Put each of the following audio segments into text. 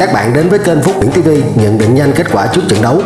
các bạn đến với kênh Phúc Nguyễn TV nhận định nhanh kết quả trước trận đấu.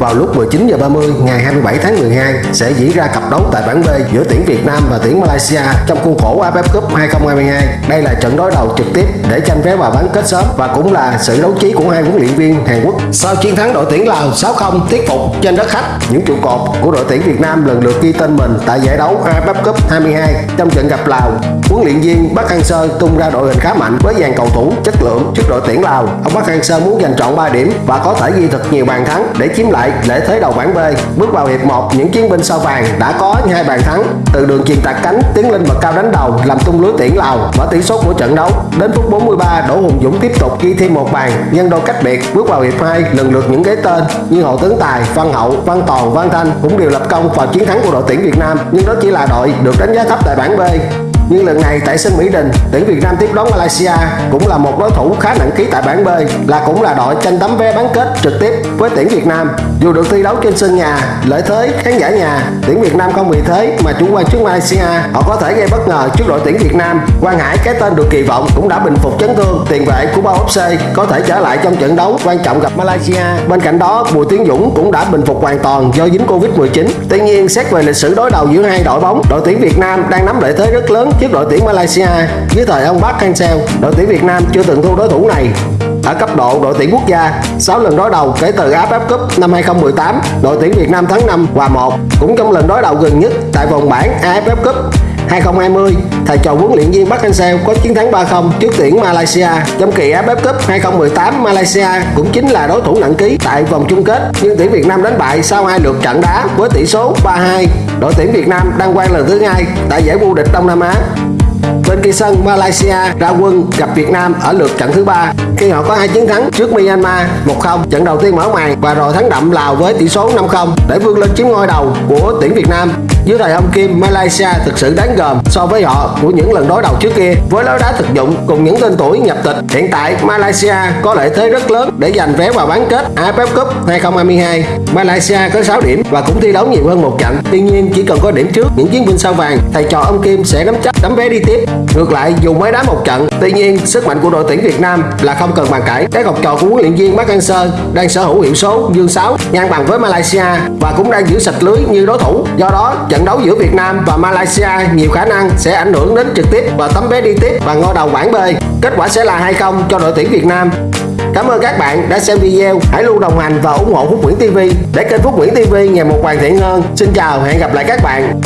Vào lúc 19 giờ 30 ngày 27 tháng 12 sẽ diễn ra cặp đấu tại bảng B giữa tuyển Việt Nam và tuyển Malaysia trong khuôn khổ AFF Cup 2022. Đây là trận đối đầu trực tiếp để tranh vé vào bán kết sớm và cũng là sự đấu trí của hai huấn luyện viên Hàn Quốc. Sau chiến thắng đội tuyển Lào 6-0 thuyết phục trên đất khách, những trụ cột của đội tuyển Việt Nam lần lượt ghi tên mình tại giải đấu AFF Cup 22 trong trận gặp Lào. Huấn luyện viên Bắc Hang Sơ tung ra đội hình khá mạnh với dàn cầu thủ chất lượng trước đội tuyển Lào. Ông Bắc Hang Sơ muốn giành trọn 3 điểm và có thể ghi thật nhiều bàn thắng để chiếm lại lễ thế đầu bảng B. Bước vào hiệp 1, những chiến binh sao vàng đã có hai bàn thắng từ đường chuyền tạt cánh tiến lên bậc cao đánh đầu làm tung lưới tuyển Lào mở tỷ số của trận đấu. Đến phút 43, Đỗ Hùng Dũng tiếp tục ghi thêm một bàn nhân đôi cách biệt. Bước vào hiệp 2, lần lượt những cái tên như Hồ Tấn Tài, Văn Hậu, Văn Toàn, Văn Thanh cũng đều lập công vào chiến thắng của đội tuyển Việt Nam. Nhưng đó chỉ là đội được đánh giá thấp tại bảng B nhưng lần này tại sân Mỹ Đình, tuyển Việt Nam tiếp đón Malaysia cũng là một đối thủ khá nặng ký tại bảng B, là cũng là đội tranh tấm vé bán kết trực tiếp với tuyển Việt Nam. Dù được thi đấu trên sân nhà, lợi thế khán giả nhà, tuyển Việt Nam không vì thế mà chủ quan trước Malaysia, họ có thể gây bất ngờ trước đội tuyển Việt Nam. Quang Hải cái tên được kỳ vọng cũng đã bình phục chấn thương, tiền vệ của Bao FC có thể trở lại trong trận đấu quan trọng gặp Malaysia. Bên cạnh đó, Bùi Tiến Dũng cũng đã bình phục hoàn toàn do dính Covid-19. Tuy nhiên, xét về lịch sử đối đầu giữa hai đội bóng, đội tuyển Việt Nam đang nắm lợi thế rất lớn giúp đội tuyển Malaysia dưới thời ông Park Hang-seo. Đội tuyển Việt Nam chưa từng thua đối thủ này ở cấp độ đội tuyển quốc gia 6 lần đối đầu kể từ AFF Cup năm 2018 đội tuyển Việt Nam thắng 5 hòa 1 cũng trong lần đối đầu gần nhất tại vòng bảng AFF Cup 2020, thầy trò huấn luyện viên Park Hang-seo có chiến thắng 3-0 trước tuyển Malaysia. Trong kỳ AFF Cup 2018, Malaysia cũng chính là đối thủ nặng ký tại vòng chung kết, nhưng tuyển Việt Nam đánh bại sau hai lượt trận đá với tỷ số 3-2. Đội tuyển Việt Nam đăng quang lần thứ hai tại giải vô địch Đông Nam Á Bên kia sân, Malaysia ra quân gặp Việt Nam ở lượt trận thứ ba khi họ có hai chiến thắng trước Myanmar 1-0, trận đầu tiên mở màn và rồi thắng đậm Lào với tỷ số 5-0 để vươn lên chiếm ngôi đầu của tuyển Việt Nam. Dưới thời ông Kim, Malaysia thực sự đáng gờm so với họ của những lần đối đầu trước kia. Với lối đá thực dụng cùng những tên tuổi nhập tịch, hiện tại Malaysia có lợi thế rất lớn để giành vé vào bán kết AFF Cup 2022. Malaysia có 6 điểm và cũng thi đấu nhiều hơn một trận. Tuy nhiên, chỉ cần có điểm trước những chiến binh sao vàng, thầy trò ông Kim sẽ nắm chắc tấm vé đi tiếp. Ngược lại, dù mới đá một trận, tuy nhiên sức mạnh của đội tuyển Việt Nam là không cần bàn cãi. Các học trò của huấn luyện viên Park Hang-seo đang sở hữu hiệu số dương 6 ngang bằng với Malaysia và cũng đang giữ sạch lưới như đối thủ. Do đó, trận đấu giữa Việt Nam và Malaysia nhiều khả năng sẽ ảnh hưởng đến trực tiếp và tấm vé đi tiếp và ngôi đầu bảng B. Kết quả sẽ là 2-0 cho đội tuyển Việt Nam. Cảm ơn các bạn đã xem video. Hãy luôn đồng hành và ủng hộ Phúc Nguyễn TV để kênh Phúc Nguyễn TV ngày một hoàn thiện hơn. Xin chào, hẹn gặp lại các bạn.